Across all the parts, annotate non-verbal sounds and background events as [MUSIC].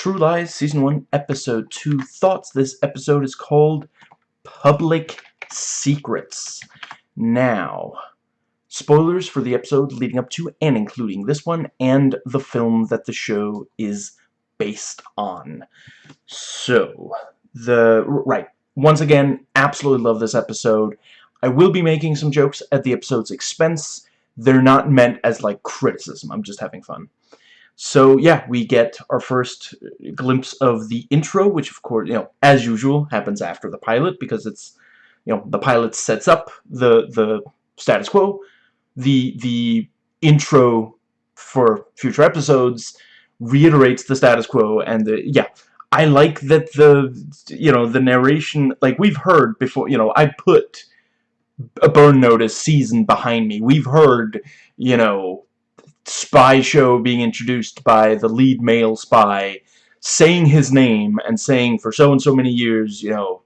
True Lies Season 1 Episode 2 Thoughts. This episode is called Public Secrets. Now, spoilers for the episode leading up to and including this one and the film that the show is based on. So, the... right. Once again, absolutely love this episode. I will be making some jokes at the episode's expense. They're not meant as, like, criticism. I'm just having fun. So, yeah, we get our first uh, glimpse of the intro, which, of course, you know, as usual, happens after the pilot, because it's, you know, the pilot sets up the, the status quo. The, the intro for future episodes reiterates the status quo, and, the, yeah, I like that the, you know, the narration, like, we've heard before, you know, I put a Burn Notice season behind me. We've heard, you know, spy show being introduced by the lead male spy saying his name and saying for so and so many years, you know,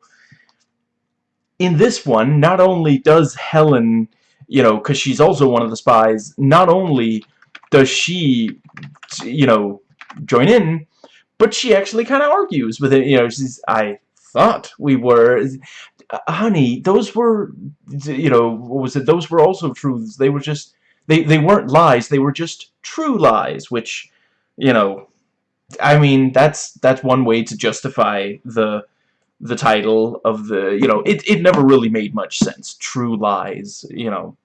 in this one, not only does Helen, you know, because she's also one of the spies, not only does she, you know, join in, but she actually kind of argues with it, you know, she's, I thought we were, honey, those were, you know, what was it, those were also truths, they were just, they, they weren't lies, they were just true lies, which, you know, I mean, that's, that's one way to justify the, the title of the, you know, it, it never really made much sense, true lies, you know,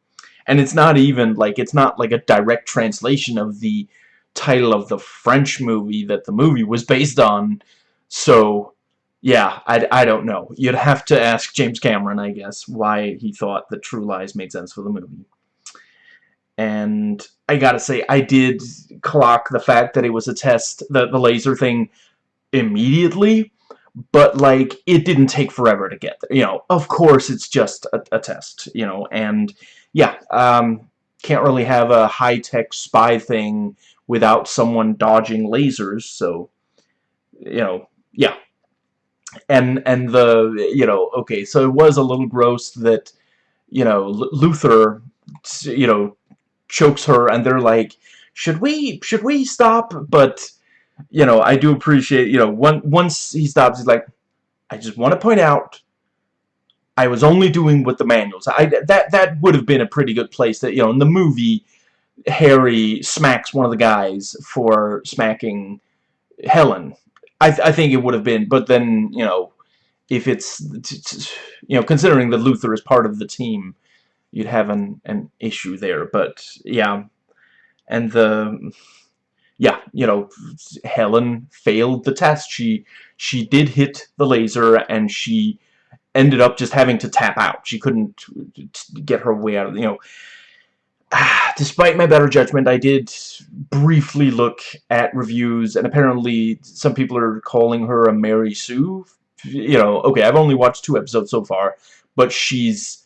and it's not even, like, it's not like a direct translation of the title of the French movie that the movie was based on, so, yeah, I, I don't know. You'd have to ask James Cameron, I guess, why he thought that True Lies made sense for the movie and I gotta say, I did clock the fact that it was a test, the, the laser thing, immediately, but, like, it didn't take forever to get there. You know, of course, it's just a, a test, you know, and, yeah, um, can't really have a high-tech spy thing without someone dodging lasers, so, you know, yeah. And, and the, you know, okay, so it was a little gross that, you know, L Luther, you know, chokes her and they're like should we should we stop? But you know I do appreciate you know one, once he stops he's like I just want to point out I was only doing what the manuals. I that that would have been a pretty good place that you know in the movie Harry smacks one of the guys for smacking Helen. I, th I think it would have been but then you know if it's you know considering that Luther is part of the team you'd have an, an issue there. But, yeah. And the... Yeah, you know, Helen failed the test. She she did hit the laser, and she ended up just having to tap out. She couldn't get her way out of, you know... [SIGHS] Despite my better judgment, I did briefly look at reviews, and apparently some people are calling her a Mary Sue. You know, okay, I've only watched two episodes so far, but she's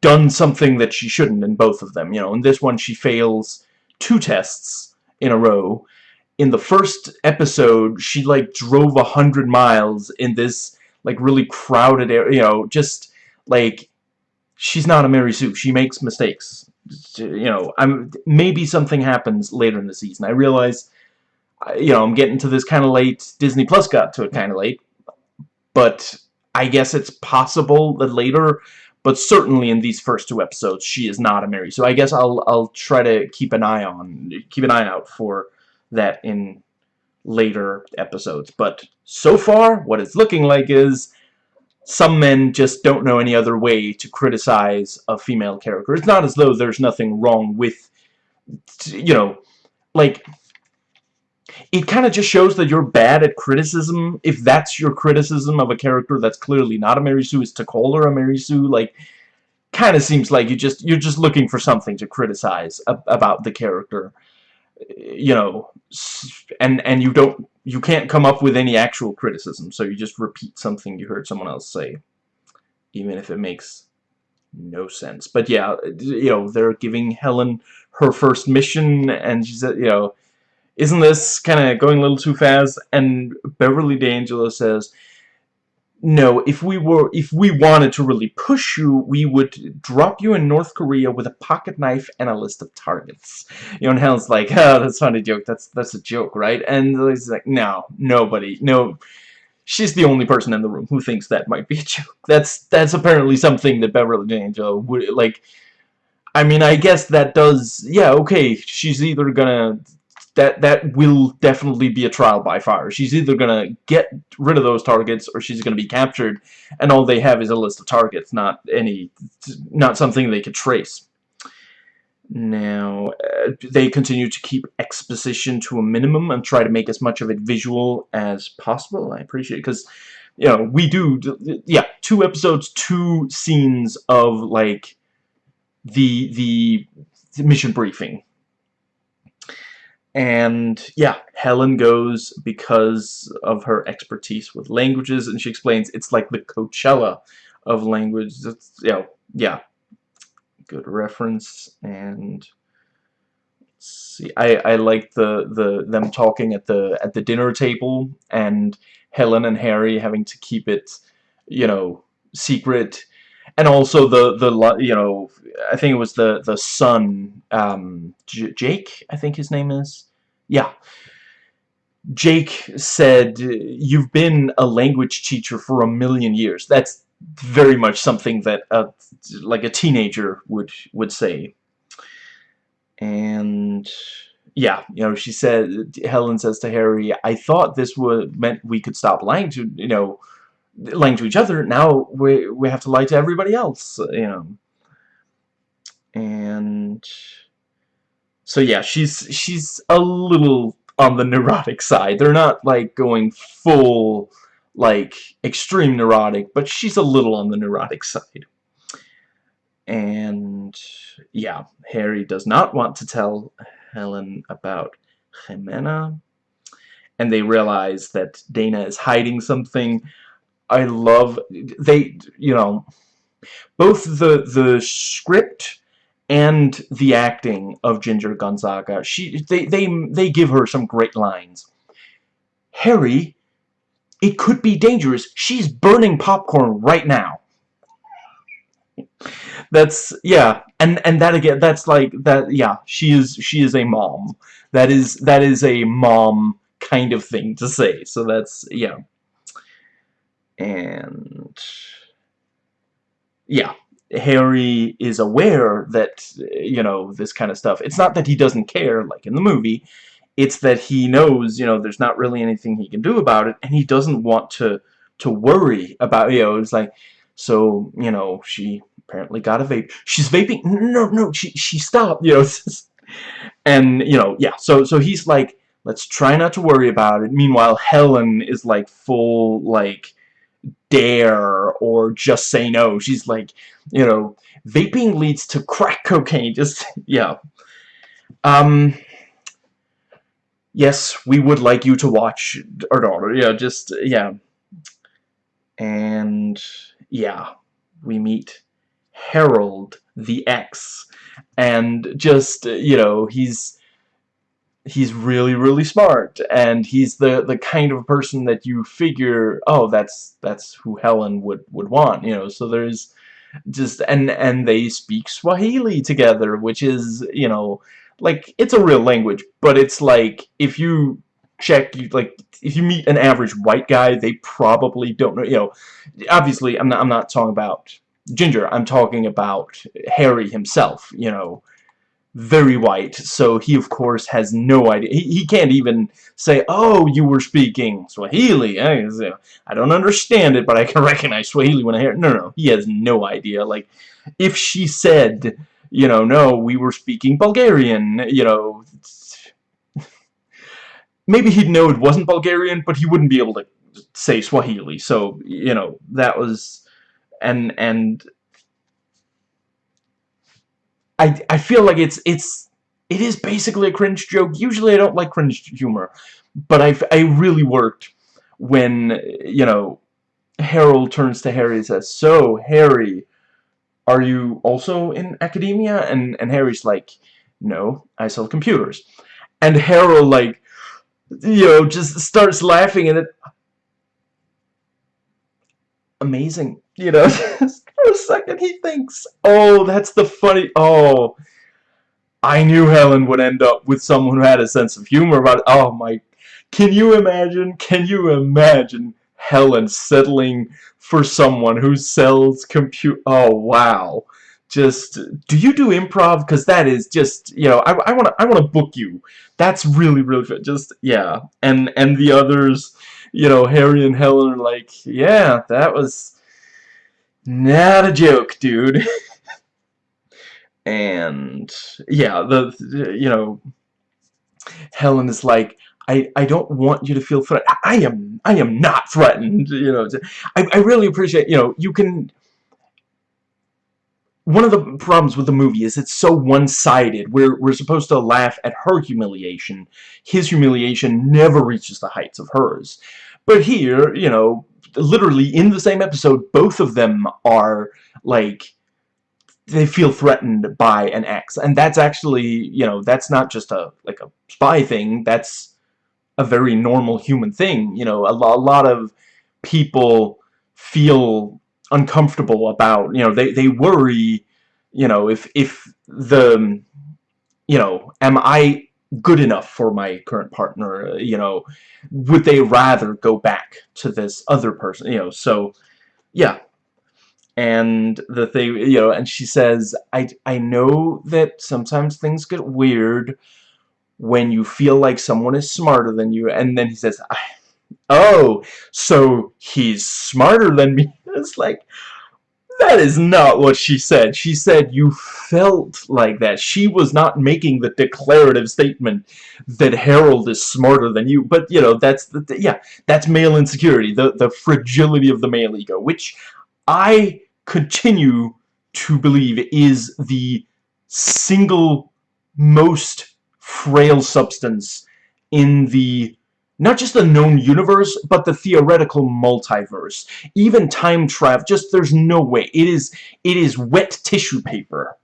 done something that she shouldn't in both of them. You know, in this one she fails two tests in a row. In the first episode, she like drove a hundred miles in this like really crowded area. You know, just like she's not a Mary Sue. She makes mistakes. You know, I'm maybe something happens later in the season. I realize, you know, I'm getting to this kind of late. Disney Plus got to it kind of late, but I guess it's possible that later but certainly in these first two episodes, she is not a Mary. So I guess I'll I'll try to keep an eye on keep an eye out for that in later episodes. But so far, what it's looking like is some men just don't know any other way to criticize a female character. It's not as though there's nothing wrong with, you know, like, it kind of just shows that you're bad at criticism. If that's your criticism of a character that's clearly not a Mary Sue, call her a Mary Sue, like, kind of seems like you just you're just looking for something to criticize about the character, you know, and and you don't you can't come up with any actual criticism, so you just repeat something you heard someone else say, even if it makes no sense. But yeah, you know, they're giving Helen her first mission, and she's uh, you know isn't this kind of going a little too fast? And Beverly D'Angelo says, no, if we were, if we wanted to really push you, we would drop you in North Korea with a pocket knife and a list of targets. You know, Helen's like, oh, that's not a joke, that's, that's a joke, right? And he's like, no, nobody, no, she's the only person in the room who thinks that might be a joke. That's, that's apparently something that Beverly D'Angelo would, like, I mean, I guess that does, yeah, okay, she's either gonna that that will definitely be a trial by fire. She's either gonna get rid of those targets or she's gonna be captured, and all they have is a list of targets, not any, not something they could trace. Now, uh, they continue to keep exposition to a minimum and try to make as much of it visual as possible. I appreciate it because, you know, we do, yeah, two episodes, two scenes of like the the mission briefing and yeah, Helen goes because of her expertise with languages, and she explains it's like the Coachella of language. It's, you know, yeah, good reference. And see, I I like the the them talking at the at the dinner table, and Helen and Harry having to keep it, you know, secret. And also the the you know I think it was the the son um, Jake I think his name is. Yeah. Jake said you've been a language teacher for a million years. That's very much something that a, like a teenager would would say. And yeah you know she said Helen says to Harry I thought this would meant we could stop lying to you know lying to each other now we we have to lie to everybody else you know. And so yeah she's she's a little on the neurotic side. They're not like going full like extreme neurotic but she's a little on the neurotic side. And yeah Harry does not want to tell Helen about Jimena. And they realize that Dana is hiding something I love they you know both the the script and the acting of Ginger Gonzaga she they they they give her some great lines. Harry it could be dangerous. She's burning popcorn right now. That's yeah and and that again that's like that yeah she is she is a mom. That is that is a mom kind of thing to say. So that's yeah and yeah Harry is aware that you know this kind of stuff. It's not that he doesn't care like in the movie. It's that he knows you know there's not really anything he can do about it and he doesn't want to to worry about you know it's like so you know she apparently got a vape. She's vaping. No no she she stopped you know [LAUGHS] and you know yeah so so he's like let's try not to worry about it. Meanwhile Helen is like full like dare or just say no. She's like, you know, vaping leads to crack cocaine. [LAUGHS] Just, yeah. Um, yes, we would like you to watch our daughter. Yeah, just, yeah. And, yeah, we meet Harold, the ex. And just, you know, he's he's really really smart and he's the the kind of person that you figure oh that's that's who Helen would would want you know? So there's just and and they speak Swahili together which is you know like it's a real language but it's like if you check you like if you meet an average white guy they probably don't know you know obviously I'm not I'm not talking about Ginger I'm talking about Harry himself you know very white, so he of course has no idea. He, he can't even say, oh, you were speaking Swahili. Eh, I, I don't understand it, but I can [LAUGHS] recognize Swahili when I hear it. No, no, he has no idea. Like, if she said, you know, no, we were speaking Bulgarian, you know, [LAUGHS] maybe he'd know it wasn't Bulgarian, but he wouldn't be able to say Swahili. So, you know, that was, and, and I I feel like it's it's it is basically a cringe joke. Usually I don't like cringe humor, but I I really worked when you know Harold turns to Harry and says, "So Harry, are you also in academia?" And and Harry's like, "No, I sell computers." And Harold like you know just starts laughing and it amazing. You know, [LAUGHS] a second he thinks, oh, that's the funny, oh, I knew Helen would end up with someone who had a sense of humor about it. Oh my, can you imagine, can you imagine Helen settling for someone who sells compute, oh wow. Just, do you do improv? Because that is just, you know, I, I want to I wanna book you. That's really, really good. Just, yeah. And, and the others, you know, Harry and Helen are like, yeah, that was not a joke, dude. [LAUGHS] and yeah, the, you know, Helen is like, I, I don't want you to feel threatened. I am I am not threatened. [LAUGHS] You know, I, I really appreciate, you know, you can one of the problems with the movie is it's so one-sided. We're, we're supposed to laugh at her humiliation. His humiliation never reaches the heights of hers. But here, you know, literally in the same episode, both of them are, like, they feel threatened by an ex. And that's actually, you know, that's not just a, like, a spy thing. That's a very normal human thing. You know, a, lo a lot of people feel uncomfortable about, you know, they, they worry, you know, if, if the, you know, am I good enough for my current partner, you know, would they rather go back to this other person, you know, so, yeah. And the thing, you know, and she says, I, I know that sometimes things get weird when you feel like someone is smarter than you, and then he says, oh, so he's smarter than me. [LAUGHS] It's like, that is not what she said. She said you felt like that. She was not making the declarative statement that Harold is smarter than you. But, you know, that's, the, yeah, that's male insecurity, the, the fragility of the male ego, which I continue to believe is the single most frail substance in the not just the known universe, but the theoretical multiverse. Even time travel, just there's no way. It is it is wet tissue paper.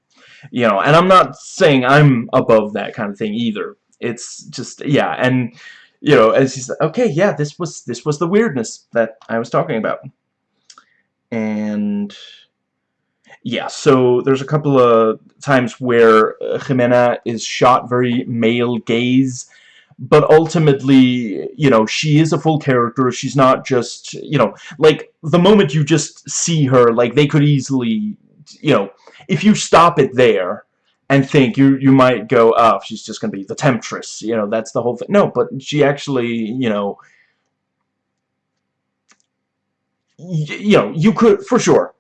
You know, and I'm not saying I'm above that kind of thing either. It's just yeah, and you know, as he's okay, yeah, this was this was the weirdness that I was talking about. And yeah, so there's a couple of times where uh, Jimena is shot very male gaze but ultimately, you know, she is a full character. She's not just, you know, like, the moment you just see her, like, they could easily, you know, if you stop it there and think, you you might go, oh, she's just going to be the temptress, you know, that's the whole thing. No, but she actually, you know, you know, you could, for sure,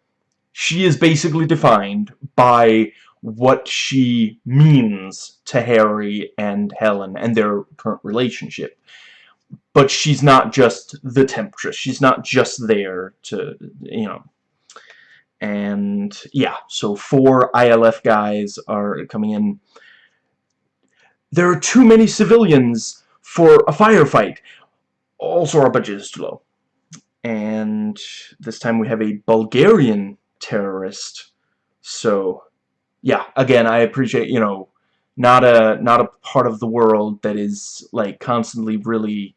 she is basically defined by what she means to Harry and Helen and their current relationship. But she's not just the temptress. She's not just there to, you know. And, yeah, so four ILF guys are coming in. There are too many civilians for a firefight. Also, our budget is too low. And this time we have a Bulgarian terrorist. So, yeah, again, I appreciate, you know, not a not a part of the world that is like constantly really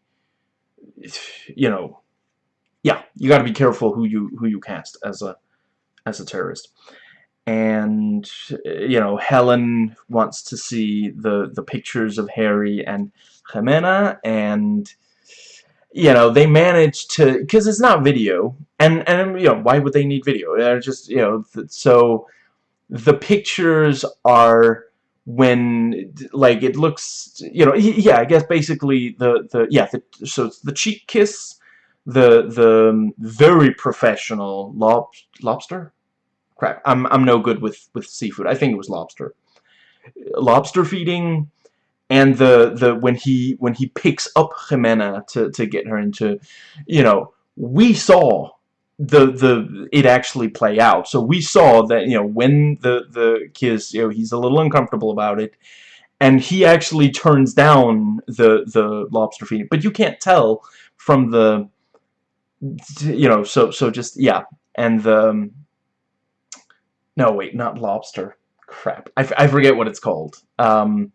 you know yeah you got to be careful who you who you cast as a as a terrorist. And you know Helen wants to see the the pictures of Harry and Jimena and you know they manage to because it's not video. And and you know why would they need video? They're just you know so the pictures are when like it looks you know yeah I guess basically the the yeah the, so it's the cheek kiss the the um, very professional lob lobster? Crap I'm I'm no good with with seafood. I think it was lobster. Lobster feeding and the the when he when he picks up Jimena to to get her into you know we saw the the it actually play out. So we saw that you know when the the kiss you know he's a little uncomfortable about it, and he actually turns down the the lobster feeding. But you can't tell from the you know so so just yeah. And the um, no wait not lobster. Crap. I, I forget what it's called. Um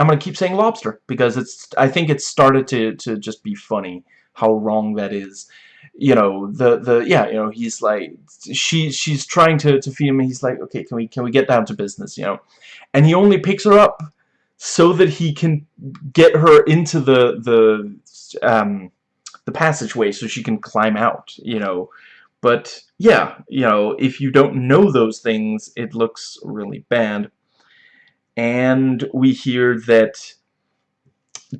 I'm gonna keep saying lobster because it's I think it started to to just be funny how wrong that is you know the the yeah you know he's like she she's trying to to feed him he's like okay can we can we get down to business you know? And he only picks her up so that he can get her into the the um the passageway so she can climb out you know? But yeah you know if you don't know those things it looks really bad. And we hear that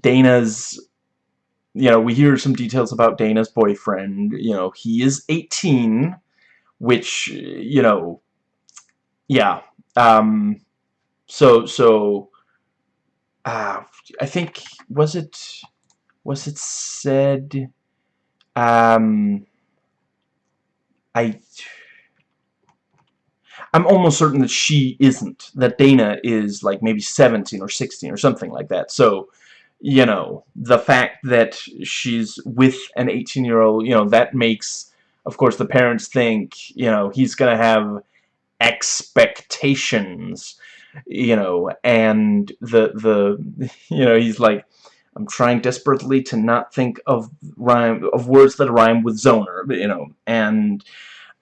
Dana's you know, we hear some details about Dana's boyfriend. You know, he is 18, which, you know, yeah. Um, so, so, uh, I think, was it, was it said, um, I, I'm almost certain that she isn't, that Dana is like maybe 17 or 16 or something like that. So, you know, the fact that she's with an 18-year-old, you know, that makes, of course, the parents think, you know, he's going to have expectations, you know, and the, the, [LAUGHS] you know, he's like, I'm trying desperately to not think of rhyme, of words that rhyme with zoner, you know, and,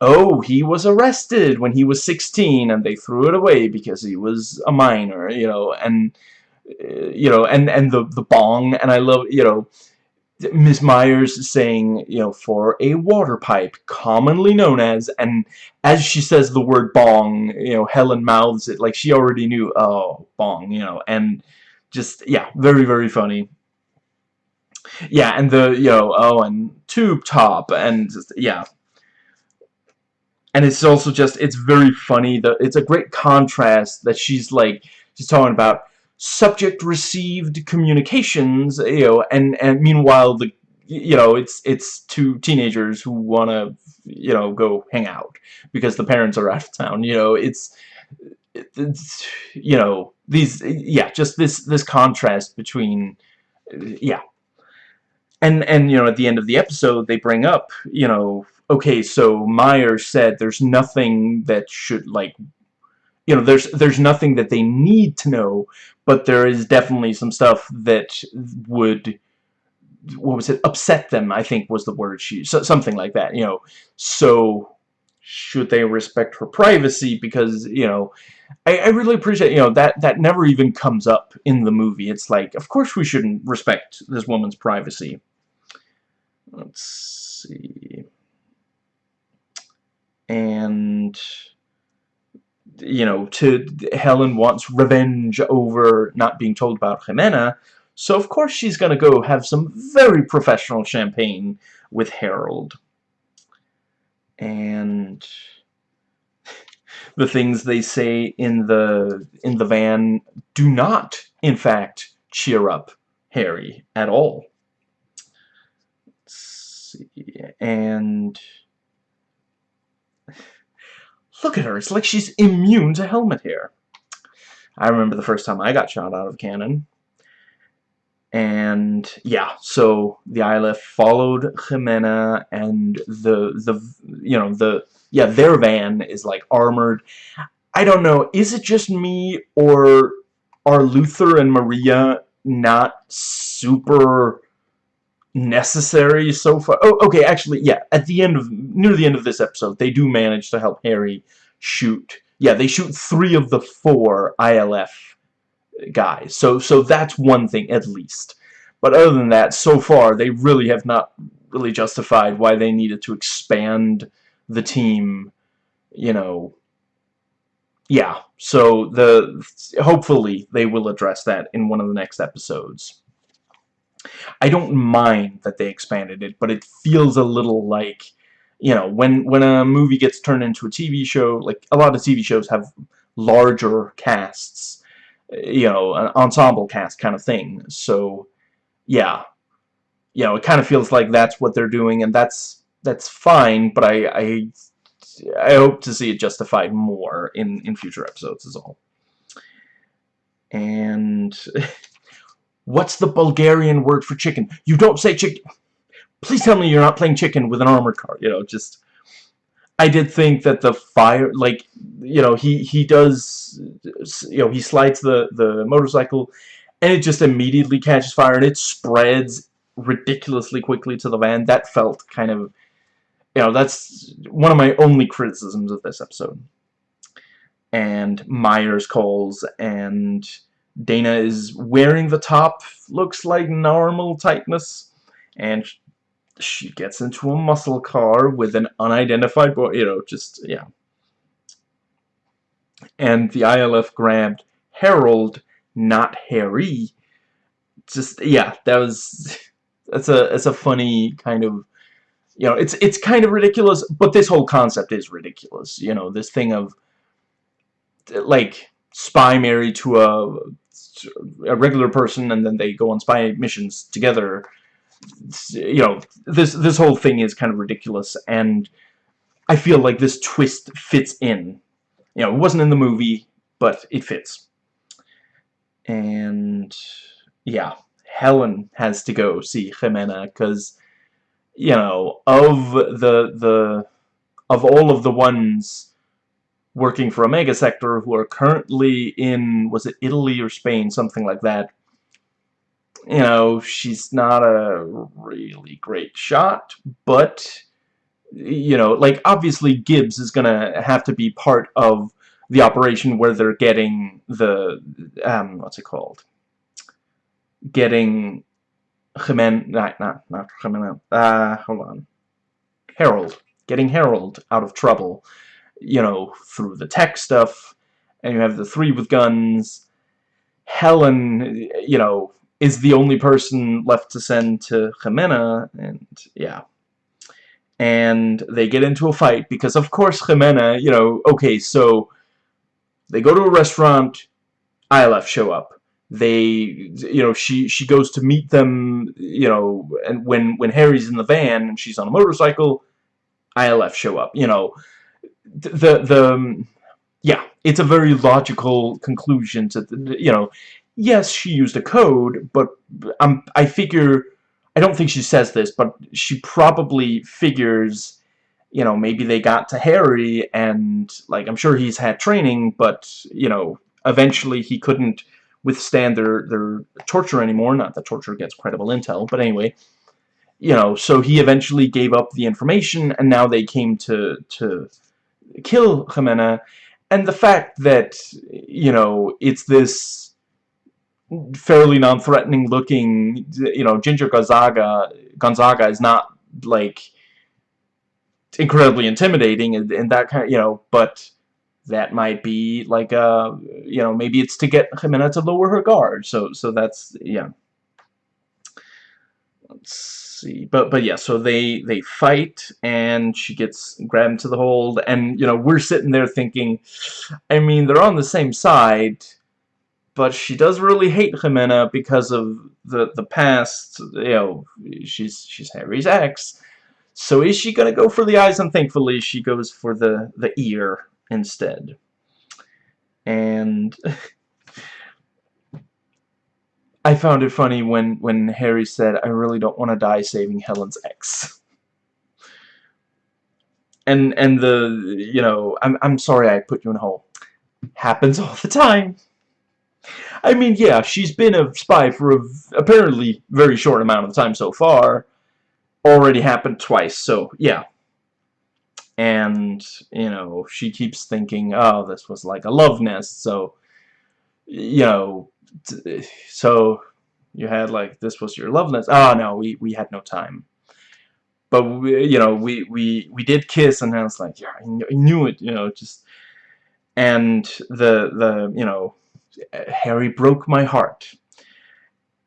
oh, he was arrested when he was 16 and they threw it away because he was a minor, you know, and, you know, and and the the bong, and I love you know. Miss Myers saying, you know, for a water pipe, commonly known as, and as she says the word bong, you know, Helen mouths it like she already knew, oh, bong, you know, and just, yeah, very, very funny. Yeah, and the, you know, oh, and tube top, and just, yeah. And it's also just, it's very funny, the, it's a great contrast that she's like, she's talking about, subject received communications you know and and meanwhile the you know it's it's two teenagers who want to you know go hang out because the parents are [LAUGHS] out of town you know it's it's you know these yeah just this this contrast between yeah. And and you know at the end of the episode they bring up you know okay so Meyer said there's nothing that should like you know there's there's nothing that they need to know but there is definitely some stuff that would what was it upset them I think was the word she so, something like that you know. So should they respect her privacy? Because you know I, I really appreciate you know that that never even comes up in the movie. It's like of course we shouldn't respect this woman's privacy. Let's see. And you know, to Helen wants revenge over not being told about Jimena, so of course she's gonna go have some very professional champagne with Harold. And the things they say in the in the van do not, in fact, cheer up Harry at all. Let's see, and Look at her. It's like she's immune to helmet hair. I remember the first time I got shot out of cannon. And yeah, so the ILF followed Jimena and the the you know the yeah, their van is like armored. I don't know, is it just me or are Luther and Maria not super necessary so far. Oh, okay, actually, yeah, at the end of, near the end of this episode, they do manage to help Harry shoot, yeah, they shoot three of the four ILF guys, so, so that's one thing, at least. But other than that, so far, they really have not really justified why they needed to expand the team, you know, yeah, so the hopefully they will address that in one of the next episodes. I don't mind that they expanded it, but it feels a little like, you know, when, when a movie gets turned into a TV show, like, a lot of TV shows have larger casts, eh, you know, an ensemble cast kind of thing, so, yeah. You know, it kind of feels like that's what they're doing, and that's, that's fine, but I, I, I hope to see it justified more in, in future episodes is all. And... [LAUGHS] What's the Bulgarian word for chicken? You don't say chicken. Please tell me you're not playing chicken with an armored car. You know, just... I did think that the fire, like, you know, he, he does, you know, he slides the, the motorcycle, and it just immediately catches fire, and it spreads ridiculously quickly to the van. That felt kind of, you know, that's one of my only criticisms of this episode. And Myers calls, and Dana is wearing the top, looks like normal tightness, and she gets into a muscle car with an unidentified boy, you know, just, yeah. And the ILF grabbed Harold, not Harry. Just, yeah, that was, [LAUGHS] that's a, that's a funny kind of you know, it's it's kind of ridiculous, but this whole concept is ridiculous. You know, this thing of like spy married to a a regular person and then they go on spy missions together. You know, this this whole thing is kind of ridiculous and I feel like this twist fits in. You know, it wasn't in the movie, but it fits. And yeah, Helen has to go see Jimena because you know, of the the of all of the ones working for Omega Sector who are currently in was it Italy or Spain, something like that. You know, she's not a really great shot, but you know, like obviously Gibbs is gonna have to be part of the operation where they're getting the um what's it called? Getting Jimen, not, not, not Jimena, uh, hold on. Harold. Getting Harold out of trouble, you know, through the tech stuff, and you have the three with guns. Helen, you know, is the only person left to send to Jimena, and yeah. And they get into a fight, because of course Jimena, you know, okay, so they go to a restaurant, ILF show up they you know she she goes to meet them you know and when when Harry's in the van and she's on a motorcycle ILF show up you know the the yeah it's a very logical conclusion to you know yes she used a code but um, I figure I don't think she says this but she probably figures you know maybe they got to Harry and like I'm sure he's had training but you know eventually he couldn't withstand their, their torture anymore. Not that torture gets credible intel, but anyway. You know, so he eventually gave up the information, and now they came to, to kill Jimena. And the fact that, you know, it's this fairly non-threatening looking, you know, Ginger Gonzaga, Gonzaga is not, like, incredibly intimidating and, and that kind of, you know, but that might be like a uh, you know maybe it's to get Jimena to lower her guard so so that's yeah let's see. But but yeah so they they fight and she gets grabbed into the hold and you know we're sitting there thinking I mean they're on the same side but she does really hate Jimena because of the the past you know she's she's Harry's ex. So is she gonna go for the eyes? And thankfully she goes for the the ear instead. And [LAUGHS] I found it funny when, when Harry said, I really don't want to die saving Helen's ex. And, and the, you know, I'm, I'm sorry I put you in a hole. Happens all the time. I mean, yeah, she's been a spy for a apparently very short amount of time so far. Already happened twice, so yeah and you know she keeps thinking oh this was like a love nest so you know so you had like this was your love oh no we we had no time but we, you know we we we did kiss and I was like yeah I knew it you know just and the the you know Harry broke my heart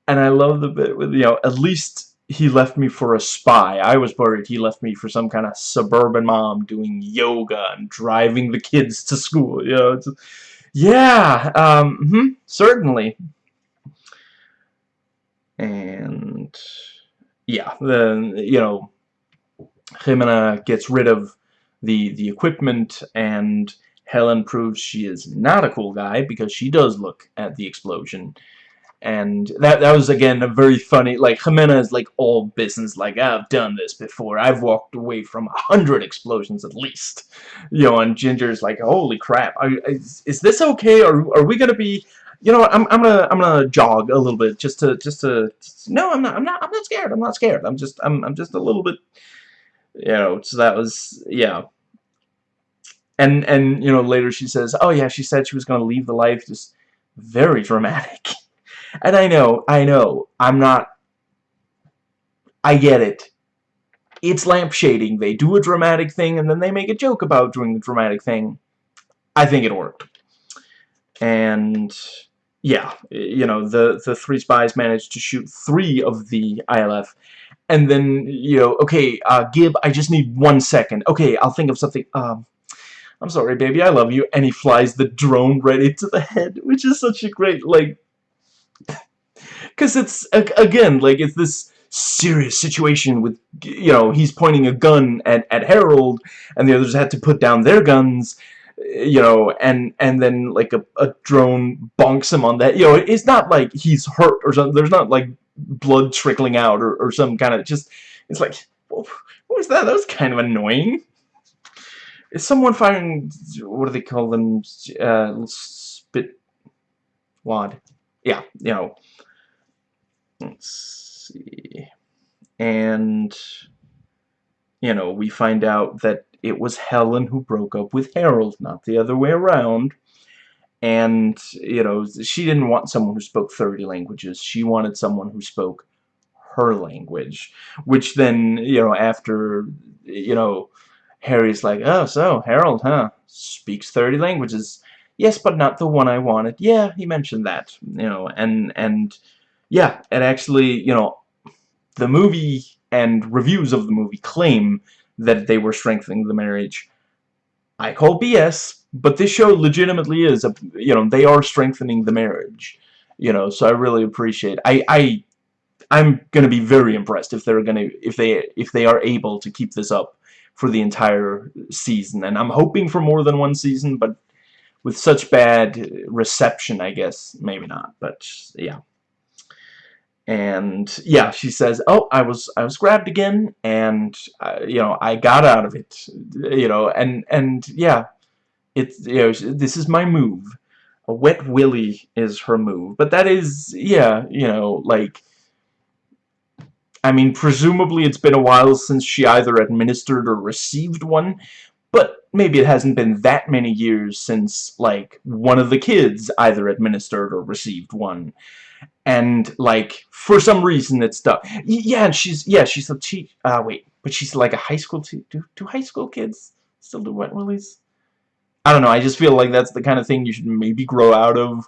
and I love the bit with you know at least he left me for a spy. I was worried he left me for some kind of suburban mom doing yoga and driving the kids to school. You know, yeah, um, mm -hmm, certainly. And yeah, then you know, Jimena gets rid of the the equipment, and Helen proves she is not a cool guy because she does look at the explosion and that that was again a very funny like Jimena is like all business like I've done this before I've walked away from a hundred explosions at least you know and Ginger's like holy crap are, is, is this okay or are we gonna be you know I'm, I'm gonna I'm gonna jog a little bit just to just to no I'm not I'm not I'm not scared I'm not scared I'm just I'm, I'm just a little bit You know, so that was, yeah. And, and, you know, later she says, oh yeah, she said she was to leave the life, just very dramatic. [LAUGHS] And I know, I know, I'm not, I get it. It's lampshading. They do a dramatic thing, and then they make a joke about doing the dramatic thing. I think it worked. And yeah, you know, the, the three spies managed to shoot three of the ILF. And then, you know, okay, uh, Gib, I just need one second. Okay, I'll think of something. Um, I'm sorry, baby, I love you. And he flies the drone right into the head, which is such a great, like... Because it's, again, like, it's this serious situation with, you know, he's pointing a gun at, at Harold, and the others had to put down their guns, you know, and and then like a, a drone bonks him on that. You know, it's not like he's hurt or something. There's not like blood trickling out or, or some kind of just. It's like, what was that? That was kind of annoying. Is someone firing? What do they call them? Uh, spit wad. Yeah, you know. Let's see. And you know, we find out that it was Helen who broke up with Harold, not the other way around. And, you know, she didn't want someone who spoke 30 languages. She wanted someone who spoke her language. Which then, you know, after, you know, Harry's like, oh, so, Harold, huh, speaks 30 languages. Yes, but not the one I wanted. Yeah, he mentioned that, you know, and, and, yeah, it actually, you know, the movie and reviews of the movie claim that they were strengthening the marriage. I call BS, but this show legitimately is, a, you know, they are strengthening the marriage. You know, so I really appreciate I I I'm going to be very impressed if they're going to if they if they are able to keep this up for the entire season. And I'm hoping for more than one season, but with such bad reception, I guess maybe not. But yeah and yeah she says oh I was I was grabbed again and uh, you know I got out of it you know and and yeah it's you know this is my move a wet willy is her move but that is yeah you know like I mean presumably it's been a while since she either administered or received one but maybe it hasn't been that many years since like one of the kids either administered or received one and like for some reason it's stuck. Yeah, and she's yeah she's a teach. Uh, wait, but she's like a high school. Do do high school kids still do wet willies? I don't know. I just feel like that's the kind of thing you should maybe grow out of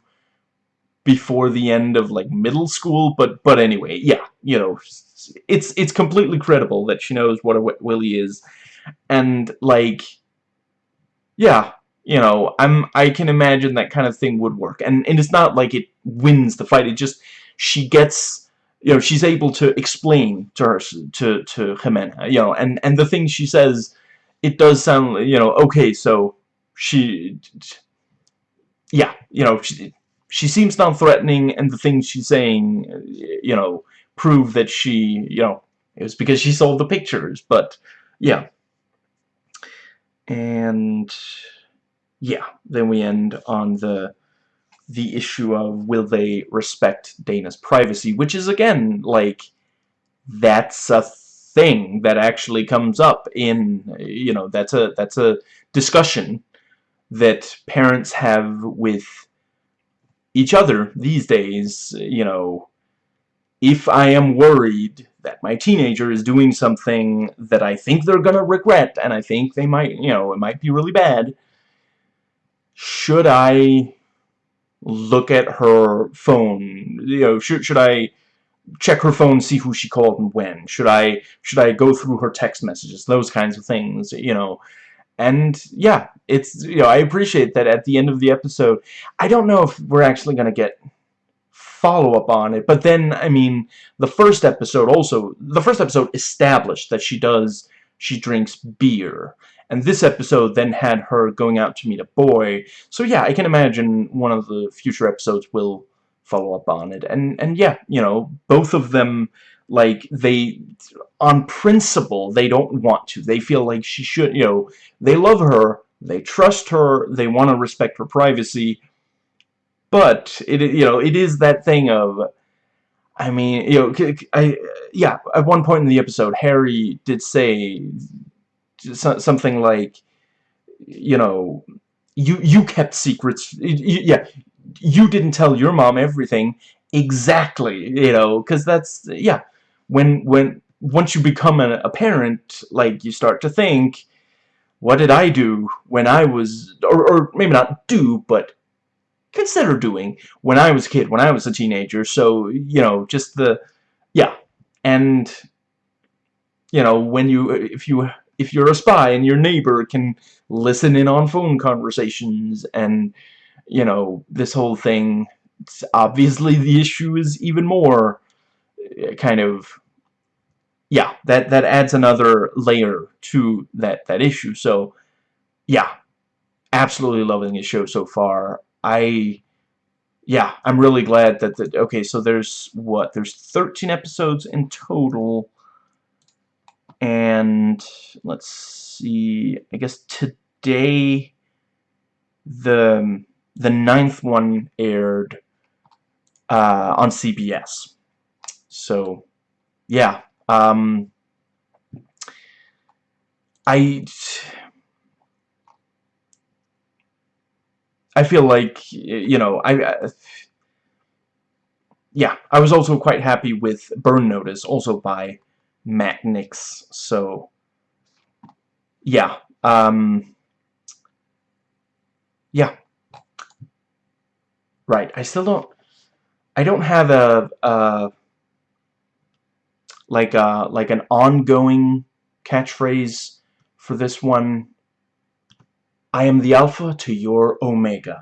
before the end of like middle school. But but anyway, yeah, you know, it's it's completely credible that she knows what a wet willy is, and like, yeah, you know, I'm I can imagine that kind of thing would work. And and it's not like it wins the fight. It just she gets you know, she's able to explain to her to to Jimena, you know, and and the things she says it does sound, you know, okay, so she yeah, you know, she she seems non-threatening and the things she's saying, you know, prove that she, you know, it was because she sold the pictures, but yeah. And yeah, then we end on the the issue of will they respect Dana's privacy, which is again like that's a thing that actually comes up in you know that's a that's a discussion that parents have with each other these days you know if I am worried that my teenager is doing something that I think they're gonna regret and I think they might you know it might be really bad should I look at her phone? You know, should should I check her phone, see who she called and when? Should I should I go through her text messages? Those kinds of things, you know. And yeah, it's you know, I appreciate that at the end of the episode. I don't know if we're actually going to get follow-up on it, but then I mean, the first episode also the first episode established that she does she drinks beer and this episode then had her going out to meet a boy. So yeah, I can imagine one of the future episodes will follow up on it. And and yeah, you know, both of them like they on principle they don't want to. They feel like she should, you know, they love her, they trust her, they want to respect her privacy. But it you know, it is that thing of I mean, you know, I yeah. At one point in the episode, Harry did say something like, you know, you you kept secrets. Yeah, you didn't tell your mom everything exactly. You know, because that's yeah. When when once you become a, a parent, like you start to think, what did I do when I was, or, or maybe not do, but consider doing when I was a kid, when I was a teenager. So, you know, just the, yeah. And, you know, when you, if you, if you're a spy and your neighbor can listen in on phone conversations and, you know, this whole thing, obviously the issue is even more eh, kind of, yeah, that, that adds another layer to that, that issue. So, yeah, absolutely loving the show so far. I yeah, I'm really glad that the okay, so there's what? There's 13 episodes in total. And let's see. I guess today the the ninth one aired uh, on CBS. So, yeah. Um, I I feel like, you know, I, uh, yeah, I was also quite happy with Burn Notice, also by Matt Nix, so, yeah, um, yeah, right, I still don't, I don't have a, a like a, like an ongoing catchphrase for this one I am the alpha to your omega.